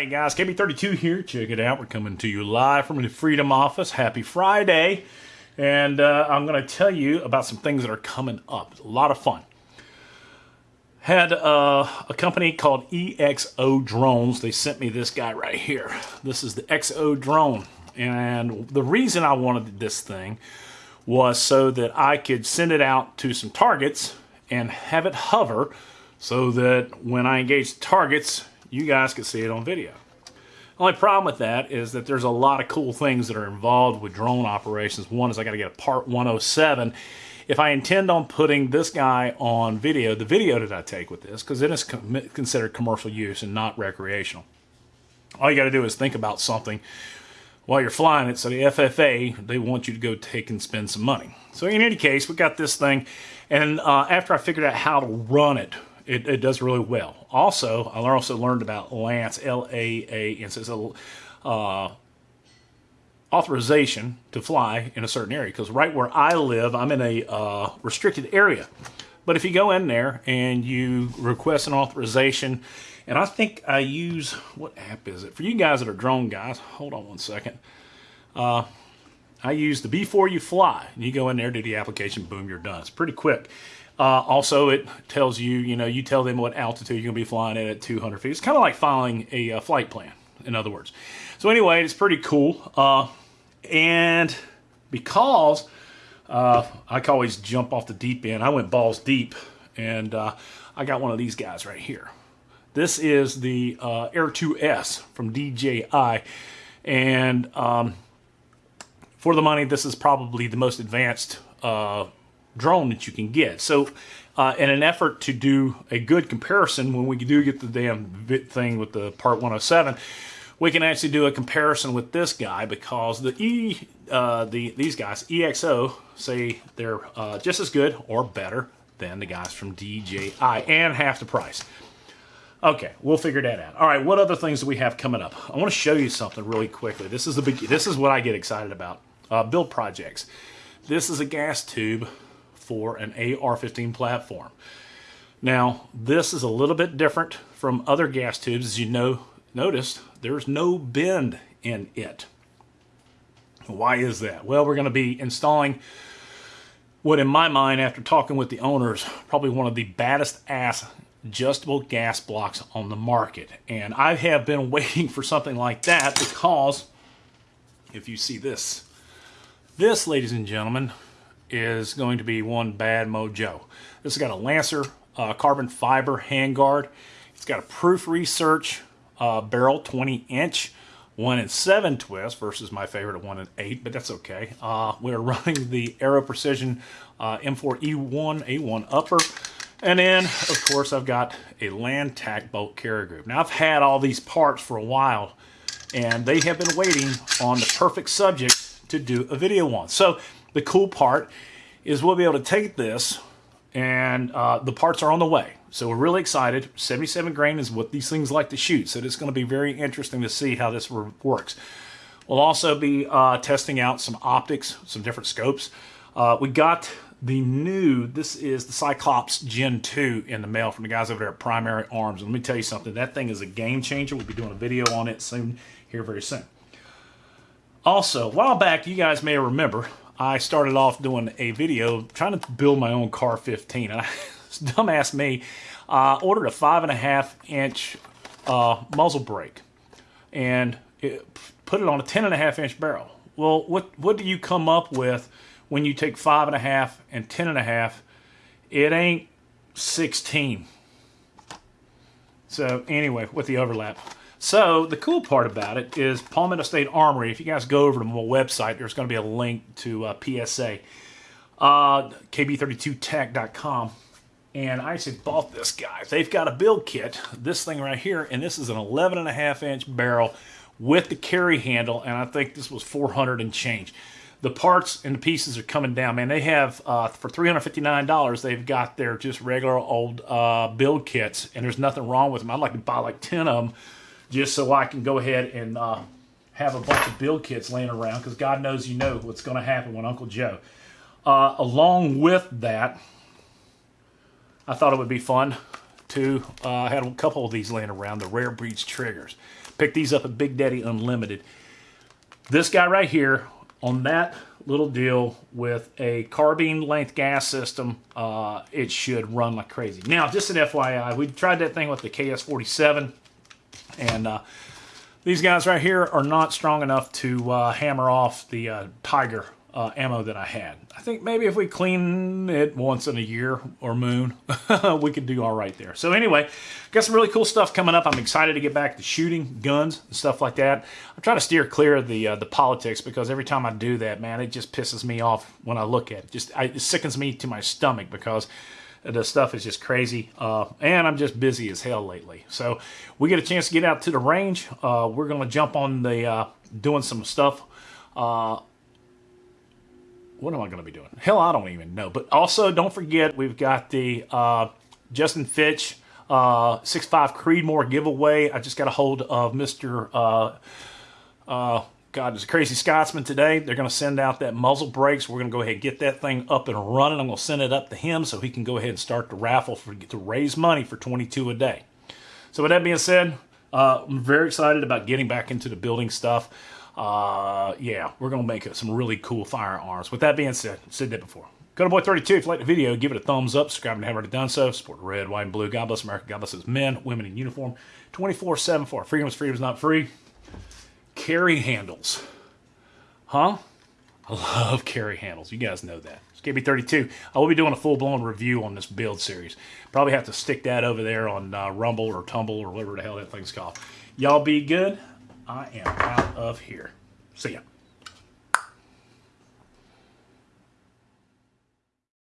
right, guys, KB32 here. Check it out. We're coming to you live from the Freedom Office. Happy Friday. And uh, I'm going to tell you about some things that are coming up. A lot of fun. Had uh, a company called EXO Drones. They sent me this guy right here. This is the EXO drone. And the reason I wanted this thing was so that I could send it out to some targets and have it hover so that when I engage targets, you guys can see it on video. Only problem with that is that there's a lot of cool things that are involved with drone operations. One is I got to get a Part 107. If I intend on putting this guy on video, the video that I take with this, because it is considered commercial use and not recreational. All you got to do is think about something while you're flying it. So the FFA, they want you to go take and spend some money. So in any case, we got this thing. And uh, after I figured out how to run it it, it does really well. Also, I also learned about LAANC, L-A-A, and it's a uh, authorization to fly in a certain area. Because right where I live, I'm in a uh, restricted area. But if you go in there and you request an authorization, and I think I use, what app is it? For you guys that are drone guys, hold on one second. Uh, I use the B4UFLY. You go in there, do the application, boom, you're done. It's pretty quick. Uh, also, it tells you, you know, you tell them what altitude you're going to be flying at at 200 feet. It's kind of like filing a uh, flight plan, in other words. So anyway, it's pretty cool. Uh, and because uh, I can always jump off the deep end, I went balls deep, and uh, I got one of these guys right here. This is the Air 2S from DJI, and um, for the money, this is probably the most advanced drone that you can get. So uh, in an effort to do a good comparison, when we do get the damn thing with the Part 107, we can actually do a comparison with this guy because the E, uh, the these guys, EXO, say they're uh, just as good or better than the guys from DJI and half the price. Okay, we'll figure that out. All right, what other things do we have coming up? I want to show you something really quickly. This is the big, this is what I get excited about. Uh, build projects. This is a gas tube for an AR-15 platform. Now, this is a little bit different from other gas tubes. As you know, noticed, there's no bend in it. Why is that? Well, we're going to be installing what, in my mind, after talking with the owners, probably one of the baddest ass adjustable gas blocks on the market. And I have been waiting for something like that because if you see this, this, ladies and gentlemen, is going to be one bad mojo. This has got a Lancer uh, carbon fiber handguard. It's got a proof research uh, barrel, 20 inch, one and seven twist versus my favorite one and eight, but that's okay. Uh, we're running the Aero Precision uh, M4E1 A1 upper. And then, of course, I've got a LanTac bolt carrier group. Now, I've had all these parts for a while, and they have been waiting on the perfect subject to do a video on. So the cool part is we'll be able to take this and uh, the parts are on the way. So we're really excited. 77 grain is what these things like to shoot. So it's going to be very interesting to see how this works. We'll also be uh, testing out some optics, some different scopes. Uh, we got the new, this is the Cyclops Gen 2 in the mail from the guys over there at Primary Arms. And let me tell you something, that thing is a game changer. We'll be doing a video on it soon, here very soon. Also, a while back, you guys may remember, I started off doing a video trying to build my own CAR-15. And I, dumbass me, uh, ordered a five and a half inch uh, muzzle brake and it, put it on a ten and a half inch barrel. Well, what, what do you come up with when you take five and a half and ten and a half? It ain't 16. So anyway, with the overlap. So the cool part about it is Palmetto State Armory. If you guys go over to my website, there's going to be a link to uh, PSA, uh, kb32tech.com. And I actually bought this guy. They've got a build kit, this thing right here, and this is an 11 and a half inch barrel with the carry handle, and I think this was 400 and change. The parts and the pieces are coming down, man. They have, uh, for $359, they've got their just regular old uh, build kits, and there's nothing wrong with them. I'd like to buy like 10 of them just so I can go ahead and uh, have a bunch of build kits laying around because God knows you know what's going to happen when Uncle Joe. Uh, along with that, I thought it would be fun. Uh, I had a couple of these laying around, the Rare Breeds triggers. Picked these up at Big Daddy Unlimited. This guy right here on that little deal with a carbine length gas system, uh, it should run like crazy. Now, just an FYI, we tried that thing with the KS47, and uh, these guys right here are not strong enough to uh, hammer off the uh, Tiger uh, ammo that I had. I think maybe if we clean it once in a year or moon, we could do all right there. So anyway, got some really cool stuff coming up. I'm excited to get back to shooting guns and stuff like that. I'm trying to steer clear of the uh, the politics because every time I do that, man, it just pisses me off when I look at it. Just I, it sickens me to my stomach because the stuff is just crazy uh, and i'm just busy as hell lately so we get a chance to get out to the range uh, we're going to jump on the uh, doing some stuff uh, what am I going to be doing? Hell, I don't even know. But also, don't forget, we've got the uh, Justin Fitch uh, 6.5 Creedmoor giveaway. I just got a hold of Mr. God, it's a crazy Scotsman today. They're going to send out that muzzle brakes. We're going to go ahead and get that thing up and running. I'm going to send it up to him so he can go ahead and start the raffle for to raise money for 22 a day. So with that being said, uh, I'm very excited about getting back into the building stuff uh, yeah, we're going to make some really cool firearms. With that being said, I've said that before. Go to Boy32 if you like the video. Give it a thumbs up. Subscribe if you haven't already done so. Support red, white, and blue. God bless America. God bless its men, women in uniform. 24-7 for freedom is freedom is not free. Carry handles. Huh? I love carry handles. You guys know that. It's KB32. I will be doing a full-blown review on this build series. Probably have to stick that over there on uh, Rumble or Tumble or whatever the hell that thing's called. Y'all be good. I am out of here. See ya.